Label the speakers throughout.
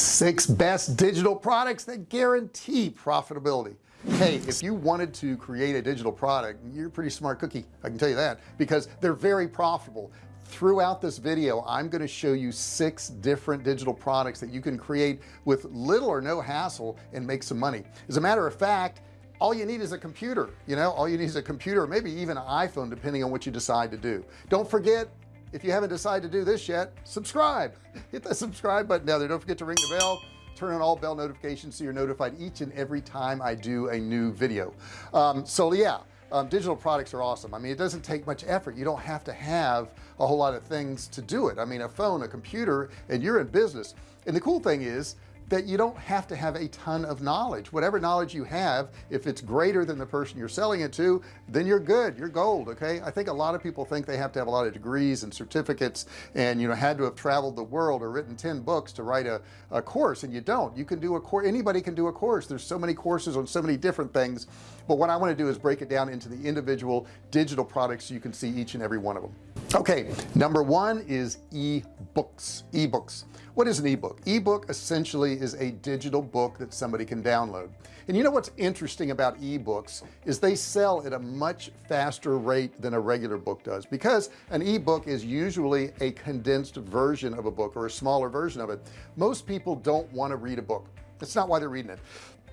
Speaker 1: six best digital products that guarantee profitability. Hey if you wanted to create a digital product you're a pretty smart cookie I can tell you that because they're very profitable. Throughout this video I'm going to show you six different digital products that you can create with little or no hassle and make some money. As a matter of fact all you need is a computer you know? All you need is a computer maybe even an iPhone depending on what you decide to do. Don't forget if you haven't decided to do this yet subscribe. Hit the subscribe button down there. Don't forget to ring the bell. Turn on all bell notifications so you're notified each and every time I do a new video. Um, so yeah um, digital products are awesome. I mean it doesn't take much effort. You don't have to have a whole lot of things to do it. I mean a phone a computer and you're in business. And the cool thing is that you don't have to have a ton of knowledge. Whatever knowledge you have if it's greater than the person you're selling it to then you're good. You're gold okay? I think a lot of people think they have to have a lot of degrees and certificates and you know had to have traveled the world or written 10 books to write a, a course and you don't. You can do a course anybody can do a course. There's so many courses on so many different things. But what I want to do is break it down into the individual digital products so you can see each and every one of them okay number one is e-books e-books. What is an ebook? Ebook essentially is a digital book that somebody can download. And you know what's interesting about ebooks is they sell at a much faster rate than a regular book does because an ebook is usually a condensed version of a book or a smaller version of it. Most people don't want to read a book. That's not why they're reading it.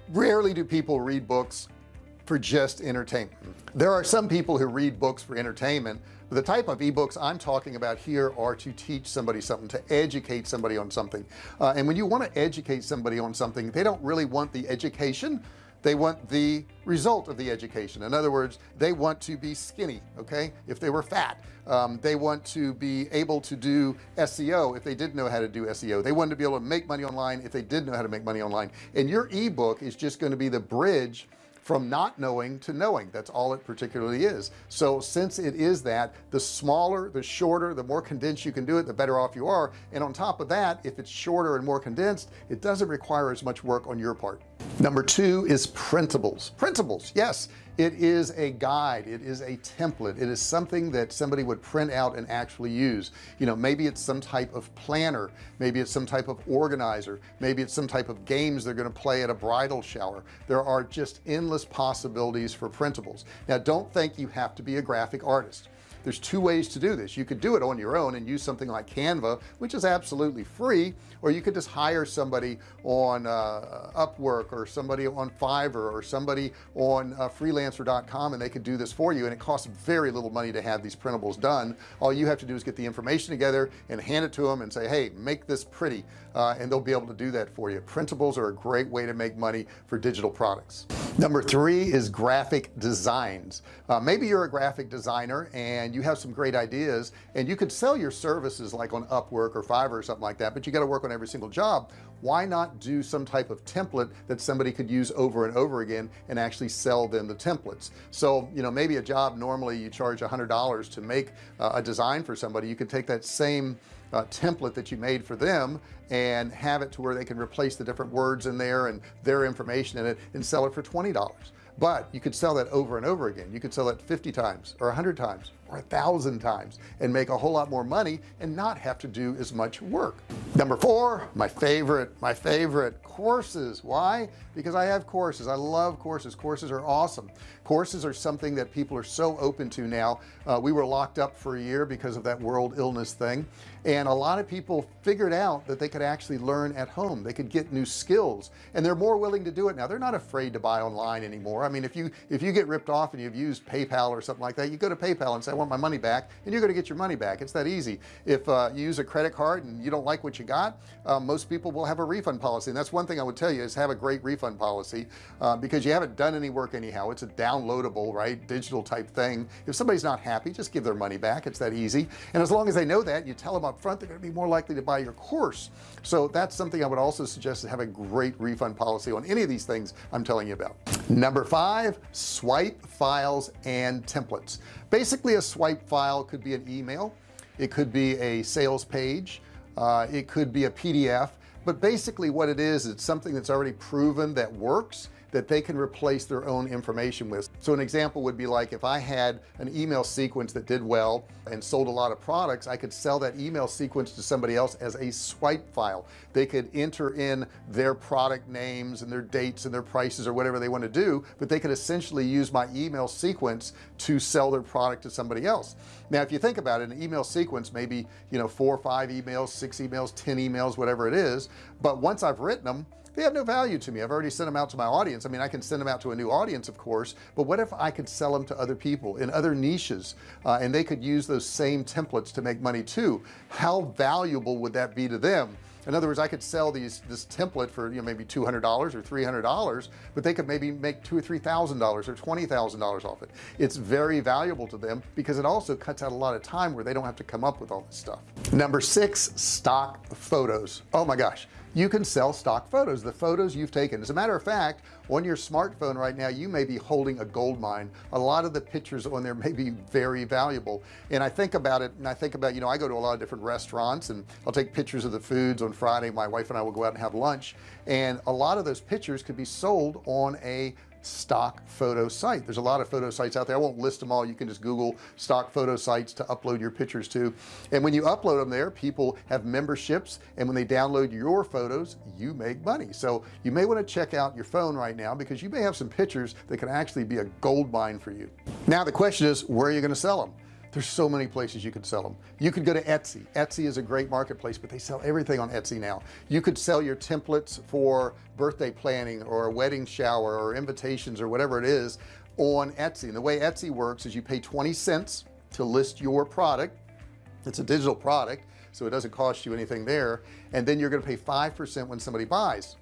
Speaker 1: Rarely do people read books for just entertainment. There are some people who read books for entertainment but the type of ebooks I'm talking about here are to teach somebody something to educate somebody on something. Uh, and when you want to educate somebody on something they don't really want the education. They want the result of the education. In other words they want to be skinny okay? If they were fat. Um, they want to be able to do SEO if they didn't know how to do SEO they want to be able to make money online if they did know how to make money online. And your ebook is just going to be the bridge from not knowing to knowing. That's all it particularly is. So since it is that the smaller the shorter the more condensed you can do it the better off you are. And on top of that if it's shorter and more condensed it doesn't require as much work on your part number two is printables. Printables yes. It is a guide. It is a template. It is something that somebody would print out and actually use. You know maybe it's some type of planner. Maybe it's some type of organizer. Maybe it's some type of games they're going to play at a bridal shower. There are just endless possibilities for printables. Now don't think you have to be a graphic artist there's two ways to do this. You could do it on your own and use something like Canva which is absolutely free or you could just hire somebody on uh, Upwork or somebody on Fiverr or somebody on uh, freelancer.com and they could do this for you and it costs very little money to have these printables done. All you have to do is get the information together and hand it to them and say hey make this pretty uh, and they'll be able to do that for you. Printables are a great way to make money for digital products. Number three is graphic designs. Uh, maybe you're a graphic designer and you have some great ideas and you could sell your services like on Upwork or Fiverr or something like that but you got to work on every single job. Why not do some type of template that somebody could use over and over again and actually sell them the templates? So you know maybe a job normally you charge a hundred dollars to make uh, a design for somebody. You could take that same uh, template that you made for them and have it to where they can replace the different words in there and their information in it and sell it for $20 but you could sell that over and over again. You could sell it 50 times or 100 times or a thousand times and make a whole lot more money and not have to do as much work. Number four my favorite my favorite courses. Why? Because I have courses. I love courses. Courses are awesome. Courses are something that people are so open to now. Uh, we were locked up for a year because of that world illness thing. And a lot of people figured out that they could actually learn at home. They could get new skills and they're more willing to do it now. They're not afraid to buy online anymore. I mean if you if you get ripped off and you've used PayPal or something like that you go to PayPal and say want my money back and you're going to get your money back. It's that easy. If uh, you use a credit card and you don't like what you got uh, most people will have a refund policy. And that's one thing I would tell you is have a great refund policy uh, because you haven't done any work anyhow. It's a downloadable right digital type thing. If somebody's not happy just give their money back. It's that easy. And as long as they know that you tell them up front they're going to be more likely to buy your course. So that's something I would also suggest to have a great refund policy on any of these things I'm telling you about number five swipe files and templates. Basically a swipe file could be an email it could be a sales page uh, it could be a PDF but basically what it is it's something that's already proven that works that they can replace their own information with. So an example would be like if I had an email sequence that did well and sold a lot of products I could sell that email sequence to somebody else as a swipe file. They could enter in their product names and their dates and their prices or whatever they want to do but they could essentially use my email sequence to sell their product to somebody else. Now if you think about it an email sequence maybe you know four or five emails six emails ten emails whatever it is but once I've written them they have no value to me. I've already sent them out to my audience. I mean I can send them out to a new audience of course but what if I could sell them to other people in other niches uh, and they could use those same templates to make money too? How valuable would that be to them? In other words I could sell these this template for you know maybe $200 or $300 but they could maybe make two or three thousand dollars or twenty thousand dollars off it. It's very valuable to them because it also cuts out a lot of time where they don't have to come up with all this stuff. Number six stock photos. Oh my gosh you can sell stock photos the photos you've taken. As a matter of fact on your smartphone right now you may be holding a gold mine. A lot of the pictures on there may be very valuable. And I think about it and I think about you know I go to a lot of different restaurants and I'll take pictures of the foods on Friday. My wife and I will go out and have lunch. And a lot of those pictures could be sold on a stock photo site. There's a lot of photo sites out there. I won't list them all. You can just google stock photo sites to upload your pictures to. And when you upload them there people have memberships. And when they download your photos you make money. So you may want to check out your phone right now because you may have some pictures that can actually be a gold mine for you. Now the question is where are you going to sell them there's so many places you could sell them you could go to Etsy. Etsy is a great marketplace but they sell everything on Etsy now. You could sell your templates for birthday planning or a wedding shower or invitations or whatever it is on Etsy. And the way Etsy works is you pay 20 cents to list your product. It's a digital product so it doesn't cost you anything there. And then you're going to pay 5% when somebody buys.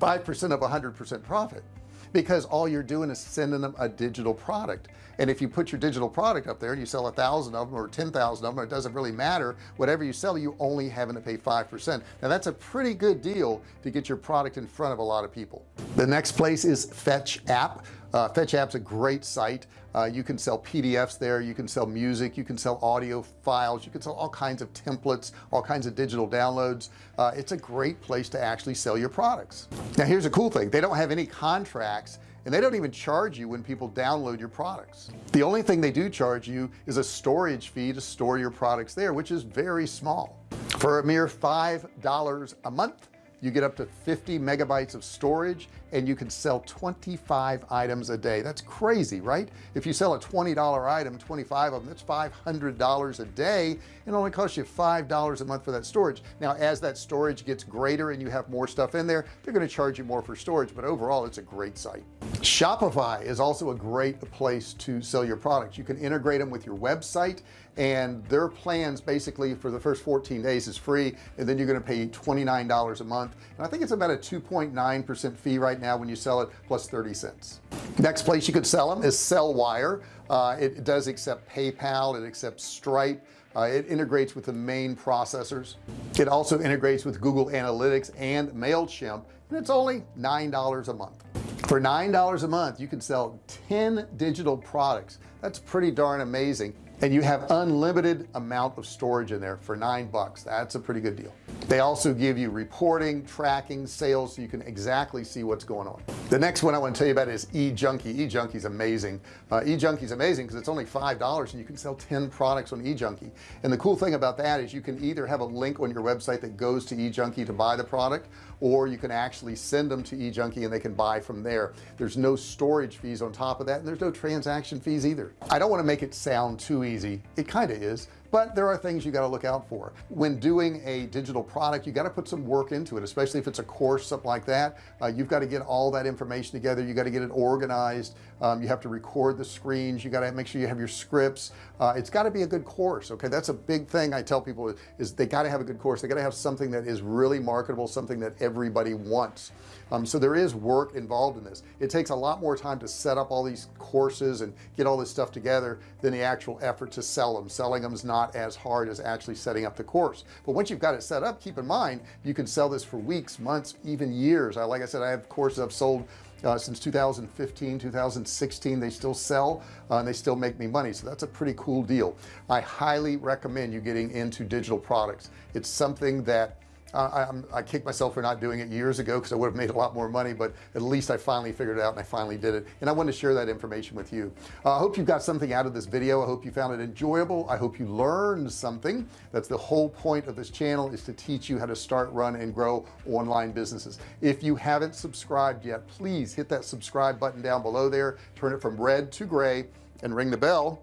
Speaker 1: 5% of 100% profit because all you're doing is sending them a digital product. And if you put your digital product up there and you sell a thousand of them or 10,000 of them it doesn't really matter. Whatever you sell you only having to pay 5% now that's a pretty good deal to get your product in front of a lot of people. The next place is FetchApp uh, FetchApp's a great site. Uh, you can sell PDFs there. You can sell music. You can sell audio files. You can sell all kinds of templates all kinds of digital downloads. Uh, it's a great place to actually sell your products. Now here's a cool thing. They don't have any contracts and they don't even charge you when people download your products. The only thing they do charge you is a storage fee to store your products there which is very small. For a mere five dollars a month you get up to 50 megabytes of storage and you can sell 25 items a day. That's crazy right? If you sell a $20 item 25 of them that's $500 a day. It only costs you five dollars a month for that storage. Now as that storage gets greater and you have more stuff in there they're going to charge you more for storage but overall it's a great site Shopify is also a great place to sell your products. You can integrate them with your website and their plans basically for the first 14 days is free and then you're going to pay $29 a month. And I think it's about a 2.9 percent fee right now when you sell it plus 30 cents. Next place you could sell them is Sellwire. Uh, it does accept PayPal it accepts Stripe. Uh, it integrates with the main processors. It also integrates with Google Analytics and MailChimp and it's only nine dollars a month for nine dollars a month you can sell 10 digital products. That's pretty darn amazing. And you have unlimited amount of storage in there for nine bucks. That's a pretty good deal they also give you reporting tracking sales so you can exactly see what's going on. The next one I want to tell you about is eJunkie. eJunkie is amazing. Uh, eJunkie is amazing because it's only five dollars and you can sell 10 products on eJunkie. And the cool thing about that is you can either have a link on your website that goes to eJunkie to buy the product or you can actually send them to eJunkie and they can buy from there. There's no storage fees on top of that and there's no transaction fees either. I don't want to make it sound too easy. It kind of is but there are things you got to look out for. When doing a digital product you got to put some work into it especially if it's a course something like that. Uh, you've got to get all that information together. You got to get it organized. Um, you have to record the screens. You got to make sure you have your scripts. Uh, it's got to be a good course okay? That's a big thing I tell people is they got to have a good course. They got to have something that is really marketable something that everybody wants. Um, so there is work involved in this. It takes a lot more time to set up all these courses and get all this stuff together than the actual effort to sell them selling them is not as hard as actually setting up the course. But once you've got it set up keep in mind you can sell this for weeks months even years. I like I said I have courses I've sold uh, since 2015 2016 they still sell uh, and they still make me money. So that's a pretty cool deal. I highly recommend you getting into digital products. It's something that I, I kicked myself for not doing it years ago because I would have made a lot more money but at least I finally figured it out and I finally did it. And I wanted to share that information with you. Uh, I hope you got something out of this video. I hope you found it enjoyable. I hope you learned something. That's the whole point of this channel is to teach you how to start run and grow online businesses. If you haven't subscribed yet please hit that subscribe button down below there. Turn it from red to gray and ring the bell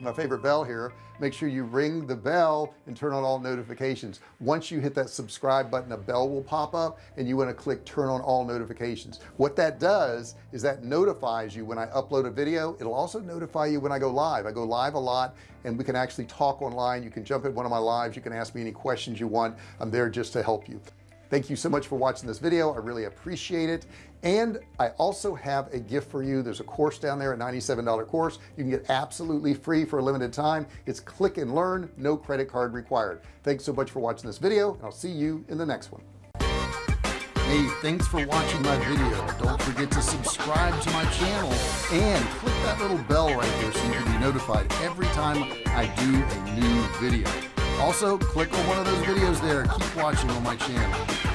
Speaker 1: my favorite bell here make sure you ring the bell and turn on all notifications. Once you hit that subscribe button a bell will pop up and you want to click turn on all notifications. What that does is that notifies you when I upload a video. It'll also notify you when I go live. I go live a lot and we can actually talk online. You can jump at one of my lives. You can ask me any questions you want. I'm there just to help you. Thank you so much for watching this video. I really appreciate it and I also have a gift for you there's a course down there a $97 course you can get absolutely free for a limited time it's click and learn no credit card required thanks so much for watching this video and I'll see you in the next one Hey, thanks for watching my video. Don't forget to subscribe to my channel and click that little bell right there so you can be notified every time I do a new video. Also, click on one of those videos there. Keep watching on my channel.